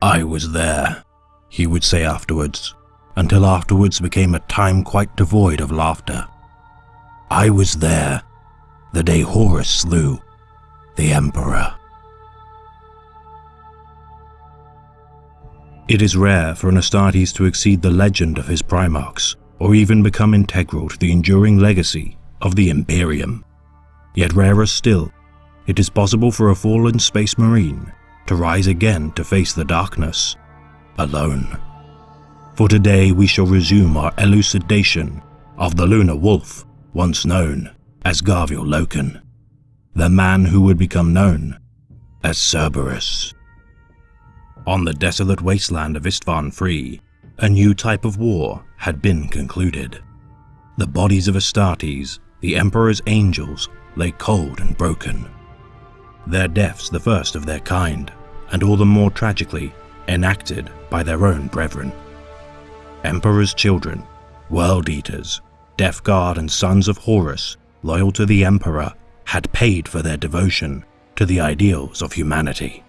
I was there, he would say afterwards, until afterwards became a time quite devoid of laughter. I was there the day Horus slew the Emperor. It is rare for an Astartes to exceed the legend of his Primarchs, or even become integral to the enduring legacy of the Imperium. Yet rarer still, it is possible for a fallen space marine to rise again to face the darkness, alone. For today we shall resume our elucidation of the lunar wolf, once known as Garviel Loken, the man who would become known as Cerberus. On the desolate wasteland of Istvan Free, a new type of war had been concluded. The bodies of Astartes, the Emperor's angels, lay cold and broken. Their deaths the first of their kind, and all the more tragically enacted by their own brethren. Emperor's children, world eaters, Death Guard and sons of Horus, loyal to the Emperor, had paid for their devotion to the ideals of humanity.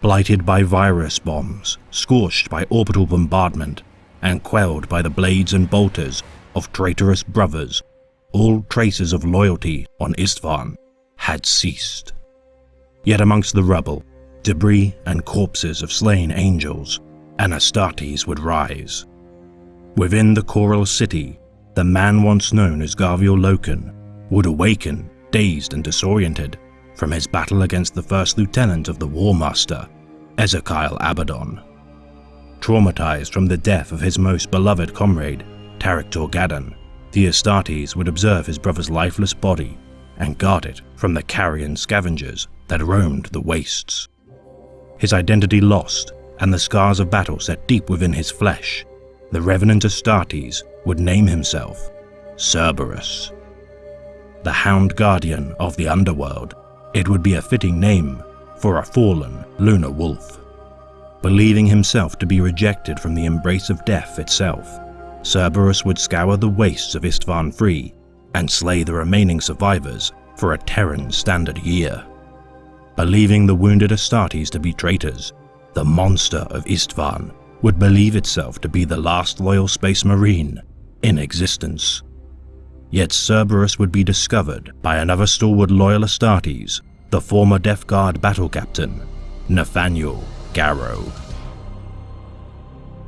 Blighted by virus bombs, scorched by orbital bombardment, and quelled by the blades and bolters of traitorous brothers, all traces of loyalty on Istvan had ceased. Yet amongst the rubble, debris and corpses of slain angels, an Astartes would rise. Within the Coral City, the man once known as Garviel Loken would awaken, dazed and disoriented, from his battle against the first lieutenant of the War Master, Ezekiel Abaddon. Traumatized from the death of his most beloved comrade, Tarik Torgaddon, the Astartes would observe his brother's lifeless body and guard it from the carrion scavengers that roamed the wastes. His identity lost and the scars of battle set deep within his flesh, the revenant Astartes would name himself Cerberus. The Hound Guardian of the Underworld, it would be a fitting name for a fallen lunar wolf. Believing himself to be rejected from the embrace of death itself, Cerberus would scour the wastes of Istvan Free and slay the remaining survivors for a Terran standard year. Believing the wounded Astartes to be traitors, the monster of Istvan would believe itself to be the last loyal space marine in existence. Yet Cerberus would be discovered by another stalwart loyal Astartes, the former Death Guard battle captain, Nathaniel Garro.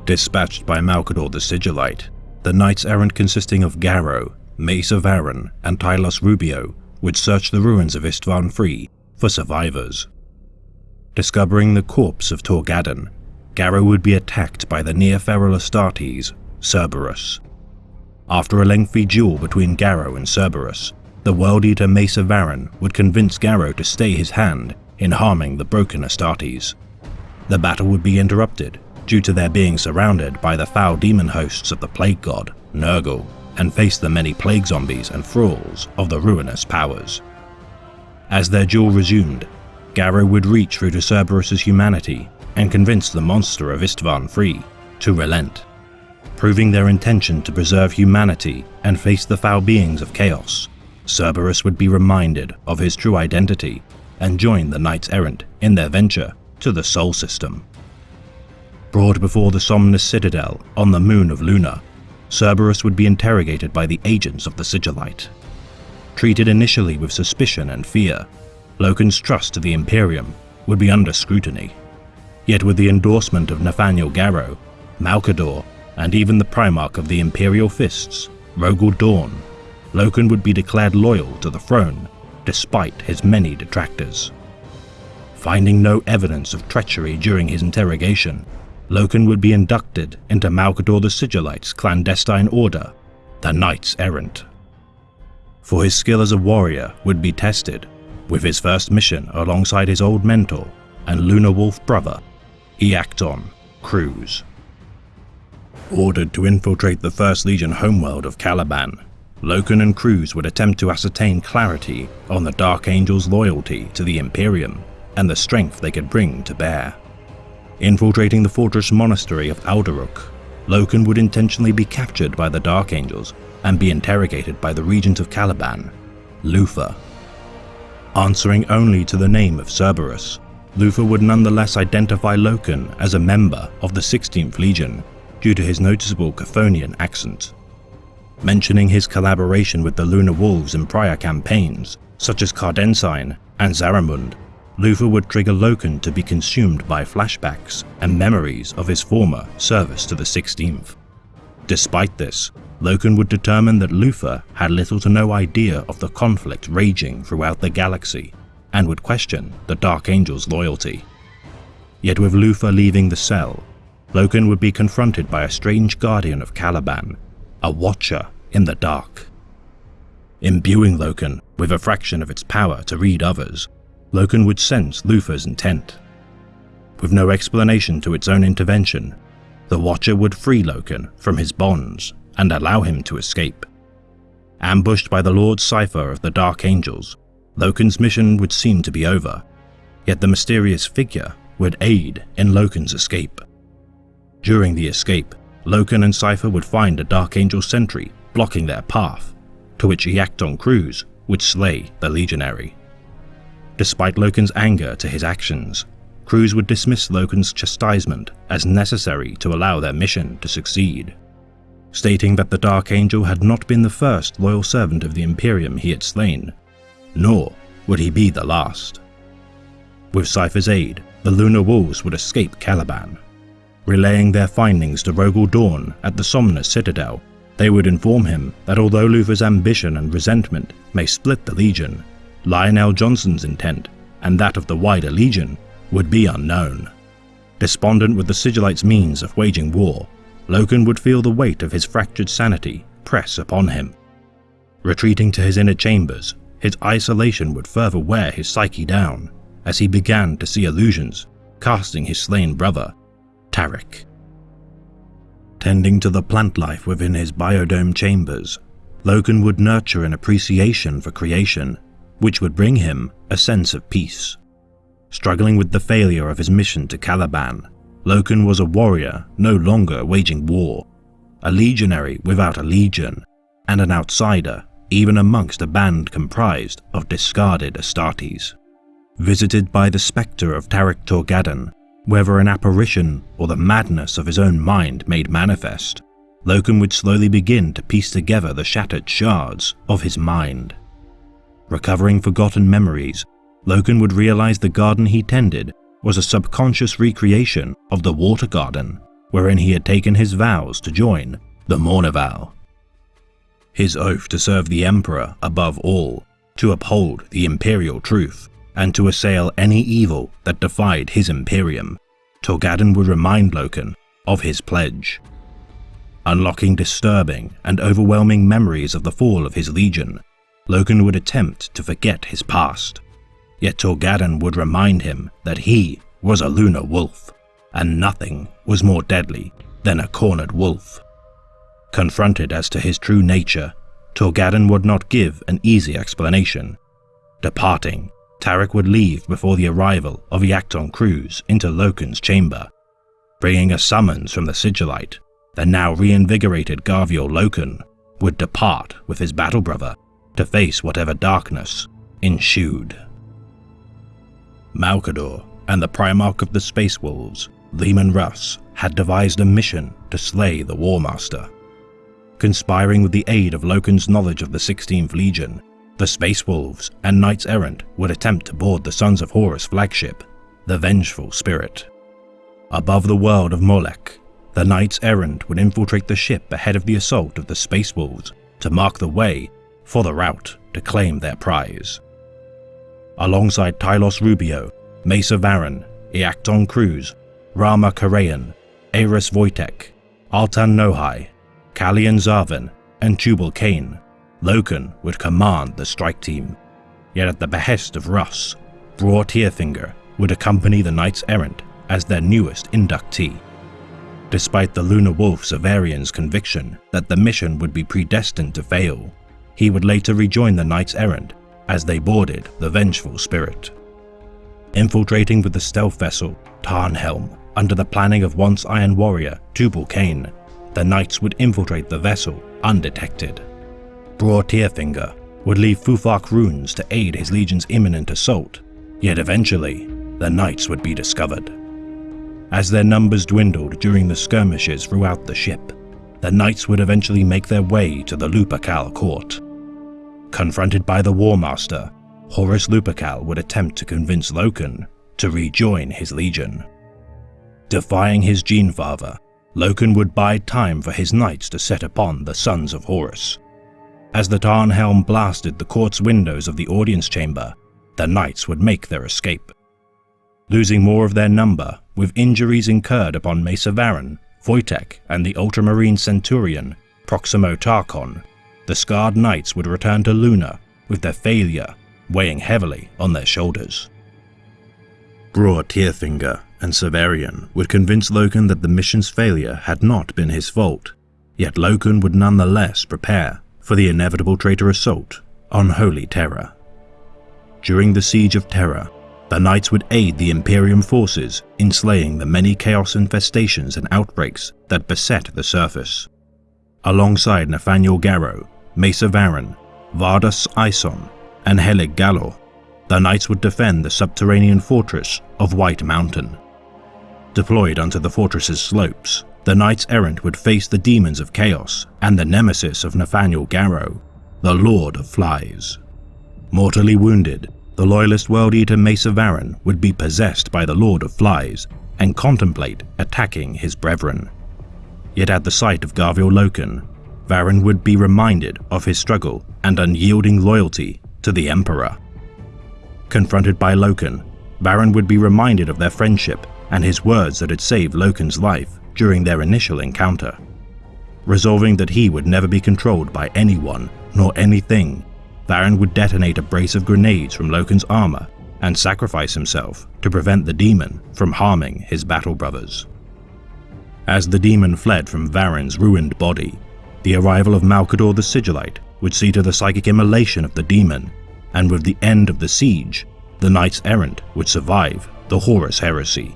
Dispatched by Malcador the Sigillite, the Knights Errant consisting of Garro, Mace of and Tylos Rubio would search the ruins of Istvan Free for survivors. Discovering the corpse of Torgaddon, Garro would be attacked by the near-feral Astartes, Cerberus. After a lengthy duel between Garro and Cerberus, the World Eater of Aaron would convince Garro to stay his hand in harming the broken Astartes. The battle would be interrupted due to their being surrounded by the foul demon hosts of the Plague God, Nurgle, and face the many plague zombies and thralls of the ruinous powers. As their duel resumed, Garro would reach through to Cerberus's humanity and convince the monster of Istvan Free to relent, proving their intention to preserve humanity and face the foul beings of chaos. Cerberus would be reminded of his true identity and join the Knights Errant in their venture to the Sol System. Brought before the Somnus Citadel on the moon of Luna, Cerberus would be interrogated by the agents of the Sigillite. Treated initially with suspicion and fear, Loken's trust to the Imperium would be under scrutiny. Yet with the endorsement of Nathaniel Garro, Malcador, and even the Primarch of the Imperial Fists, Rogal Dorn, Loken would be declared loyal to the throne despite his many detractors. Finding no evidence of treachery during his interrogation, Loken would be inducted into Malcador the Sigillite's clandestine order, the Knights Errant. For his skill as a warrior would be tested, with his first mission alongside his old mentor and Lunar Wolf brother, Iacton Qruze. Ordered to infiltrate the First Legion homeworld of Caliban, Loken and Qruze would attempt to ascertain clarity on the Dark Angel's loyalty to the Imperium and the strength they could bring to bear. Infiltrating the fortress monastery of Aldurukh, Loken would intentionally be captured by the Dark Angels and be interrogated by the regent of Caliban, Luther. Answering only to the name of Cerberus, Luther would nonetheless identify Loken as a member of the 16th Legion due to his noticeable Cthonian accent. Mentioning his collaboration with the Lunar Wolves in prior campaigns, such as Cardensign and Zaramund, Luther would trigger Loken to be consumed by flashbacks and memories of his former service to the 16th. Despite this, Loken would determine that Luther had little to no idea of the conflict raging throughout the galaxy and would question the Dark Angel's loyalty. Yet with Luther leaving the cell, Loken would be confronted by a strange guardian of Caliban, a watcher in the dark. Imbuing Loken with a fraction of its power to read others, Loken would sense Luther's intent. With no explanation to its own intervention, the Watcher would free Loken from his bonds and allow him to escape. Ambushed by the Lord Cypher of the Dark Angels, Loken's mission would seem to be over, yet the mysterious figure would aid in Loken's escape. During the escape, Loken and Cypher would find a Dark Angel sentry blocking their path, to which Iacton Qruze would slay the legionary. Despite Loken's anger to his actions, Qruze would dismiss Loken's chastisement as necessary to allow their mission to succeed, stating that the Dark Angel had not been the first loyal servant of the Imperium he had slain, nor would he be the last. With Cypher's aid, the Lunar Wolves would escape Caliban. Relaying their findings to Rogal Dorn at the Somnus Citadel, they would inform him that although Luther's ambition and resentment may split the Legion, Lion El'Jonson's intent, and that of the wider Legion, would be unknown. Despondent with the Sigillites' means of waging war, Loken would feel the weight of his fractured sanity press upon him. Retreating to his inner chambers, his isolation would further wear his psyche down as he began to see illusions casting his slain brother, Tarik. Tending to the plant life within his biodome chambers, Loken would nurture an appreciation for creation which would bring him a sense of peace. Struggling with the failure of his mission to Caliban, Loken was a warrior no longer waging war, a legionary without a legion, and an outsider even amongst a band comprised of discarded Astartes. Visited by the spectre of Tarik Torgaddon, whether an apparition or the madness of his own mind made manifest, Loken would slowly begin to piece together the shattered shards of his mind. Recovering forgotten memories, Loken would realize the garden he tended was a subconscious recreation of the Water Garden, wherein he had taken his vows to join the Mournival. His oath to serve the Emperor above all, to uphold the Imperial truth, and to assail any evil that defied his Imperium, Torgaddon would remind Loken of his pledge. Unlocking disturbing and overwhelming memories of the fall of his legion, Loken would attempt to forget his past. Yet Torgaddon would remind him that he was a lunar wolf, and nothing was more deadly than a cornered wolf. Confronted as to his true nature, Torgaddon would not give an easy explanation. Departing, Tarik would leave before the arrival of Iacton Qruze into Loken's chamber. Bringing a summons from the Sigillite, the now reinvigorated Garviel Loken would depart with his battle brother to face whatever darkness ensued. Malcador and the Primarch of the Space Wolves, Leman Russ, had devised a mission to slay the War Master. Conspiring with the aid of Loken's knowledge of the 16th Legion, the Space Wolves and Knights Errant would attempt to board the Sons of Horus flagship, the Vengeful Spirit. Above the world of Molech, the Knights Errant would infiltrate the ship ahead of the assault of the Space Wolves to mark the way for the route to claim their prize. Alongside Tylos Rubio, Macer Varren, Iacton Qruze, Rama Karayan, Aris Wojtek, Altan Nohai, Kalian Zarvan, and Tubal Cayne, Loken would command the strike team. Yet at the behest of Russ, Bror Tyrfingr would accompany the Knights Errant as their newest inductee. Despite the Lunar Wolf Severian's conviction that the mission would be predestined to fail, he would later rejoin the Knights Errant as they boarded the Vengeful Spirit. Infiltrating with the stealth vessel Tarnhelm under the planning of once Iron Warrior Tubal Cayne, the Knights would infiltrate the vessel undetected. Bror Tyrfingr would leave Futhark runes to aid his legion's imminent assault, yet eventually, the knights would be discovered. As their numbers dwindled during the skirmishes throughout the ship, the knights would eventually make their way to the Lupercal court. Confronted by the War Master, Horus Lupercal would attempt to convince Loken to rejoin his legion. Defying his gene father, Loken would bide time for his knights to set upon the Sons of Horus. As the Tarnhelm blasted the court's windows of the audience chamber, the knights would make their escape. Losing more of their number, with injuries incurred upon Macer Varren, Wojtek, and the ultramarine centurion, Proximo Tarchon, the scarred knights would return to Luna with their failure weighing heavily on their shoulders. Bror Tyrfingr and Severian would convince Loken that the mission's failure had not been his fault, yet Loken would nonetheless prepare for the inevitable traitor assault on Holy Terra. During the Siege of Terra, the Knights would aid the Imperium forces in slaying the many chaos infestations and outbreaks that beset the surface. Alongside Nathaniel Garro, Macer Varren, Vardus Ison, and Helig Gallor, the Knights would defend the subterranean fortress of White Mountain. Deployed onto the fortress's slopes, the Knights Errant would face the demons of chaos and the nemesis of Nathaniel Garro, the Lord of Flies. Mortally wounded, the loyalist World Eater Macer Varren would be possessed by the Lord of Flies and contemplate attacking his brethren. Yet at the sight of Garviel Loken, Varren would be reminded of his struggle and unyielding loyalty to the Emperor. Confronted by Loken, Varren would be reminded of their friendship and his words that had saved Loken's life during their initial encounter. Resolving that he would never be controlled by anyone nor anything Varren would detonate a brace of grenades from Loken's armor and sacrifice himself to prevent the demon from harming his battle brothers. As the demon fled from Varren's ruined body, the arrival of Malcador the Sigillite would see to the psychic immolation of the demon, and with the end of the siege, the Knights Errant would survive the Horus heresy.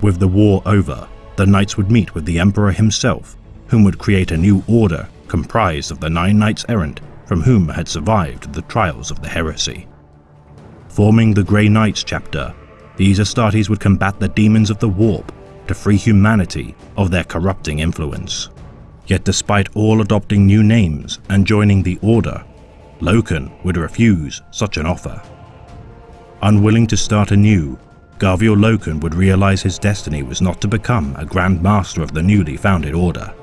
With the war over, the Knights would meet with the Emperor himself, whom would create a new order comprised of the nine Knights Errant from whom had survived the trials of the heresy. Forming the Grey Knights chapter, these Astartes would combat the demons of the warp to free humanity of their corrupting influence. Yet despite all adopting new names and joining the Order, Loken would refuse such an offer. Unwilling to start anew, Garviel Loken would realize his destiny was not to become a Grand Master of the newly founded Order.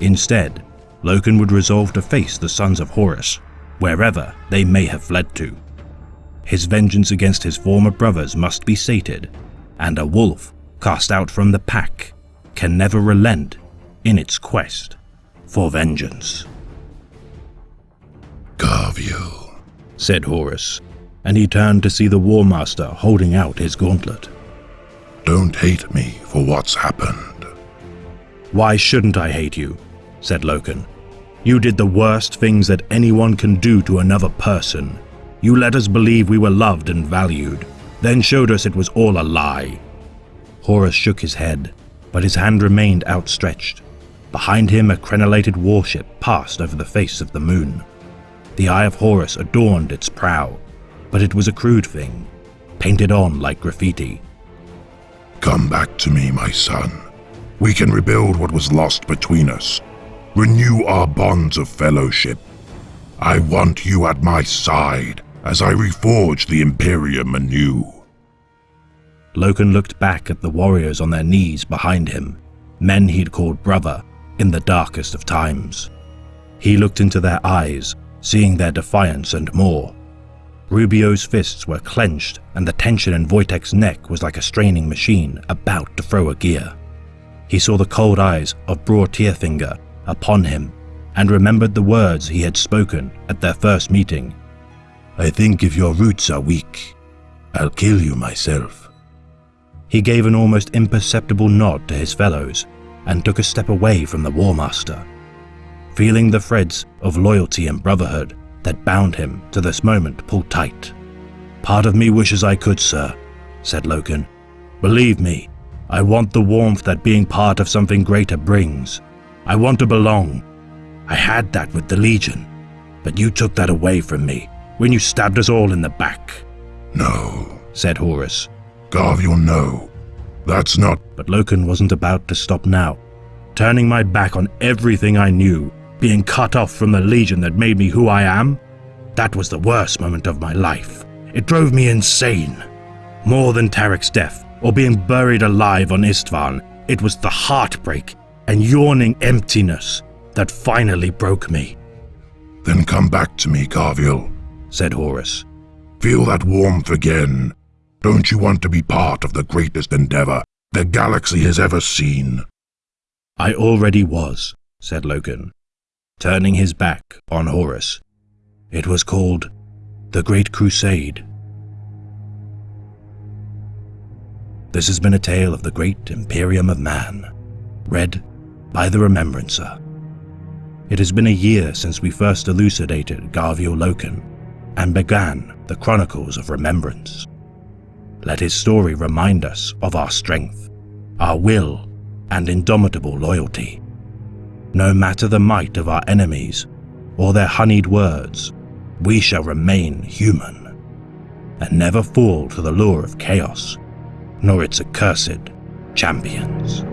Instead, Loken would resolve to face the Sons of Horus, wherever they may have fled to. His vengeance against his former brothers must be sated, and a wolf cast out from the pack can never relent in its quest for vengeance. Garviel, said Horus, and he turned to see the War Master holding out his gauntlet. Don't hate me for what's happened. Why shouldn't I hate you? said Loken. You did the worst things that anyone can do to another person. You let us believe we were loved and valued, then showed us it was all a lie. Horus shook his head, but his hand remained outstretched. Behind him, a crenellated warship passed over the face of the moon. The Eye of Horus adorned its prow, but it was a crude thing, painted on like graffiti. Come back to me, my son. We can rebuild what was lost between us renew our bonds of fellowship. I want you at my side as I reforge the Imperium anew. Loken looked back at the warriors on their knees behind him, men he'd called brother in the darkest of times. He looked into their eyes, seeing their defiance and more. Rubio's fists were clenched, and the tension in Wojtek's neck was like a straining machine about to throw a gear. He saw the cold eyes of Bror Tyrfingr upon him and remembered the words he had spoken at their first meeting. I think if your roots are weak, I'll kill you myself. He gave an almost imperceptible nod to his fellows and took a step away from the War Master, feeling the threads of loyalty and brotherhood that bound him to this moment pull tight. Part of me wishes I could, sir, said Loken. Believe me, I want the warmth that being part of something greater brings. I want to belong. I had that with the Legion, but you took that away from me when you stabbed us all in the back. No, said Horus. Garviel, no. That's not. But Loken wasn't about to stop now. Turning my back on everything I knew, being cut off from the Legion that made me who I am, that was the worst moment of my life. It drove me insane. More than Tarik's death, or being buried alive on Istvan, it was the heartbreak and yawning emptiness that finally broke me, Then come back to me, Garviel. said Horus. Feel that warmth again. Don't you want to be part of the greatest endeavor the galaxy has ever seen? I already was, said Loken, turning his back on Horus. It was called the Great Crusade. This has been a tale of the great Imperium of Man, read by the Remembrancer. It has been a year since we first elucidated Garviel Loken and began the Chronicles of Remembrance. Let his story remind us of our strength, our will, and indomitable loyalty. No matter the might of our enemies or their honeyed words, we shall remain human and never fall to the lure of chaos, nor its accursed champions.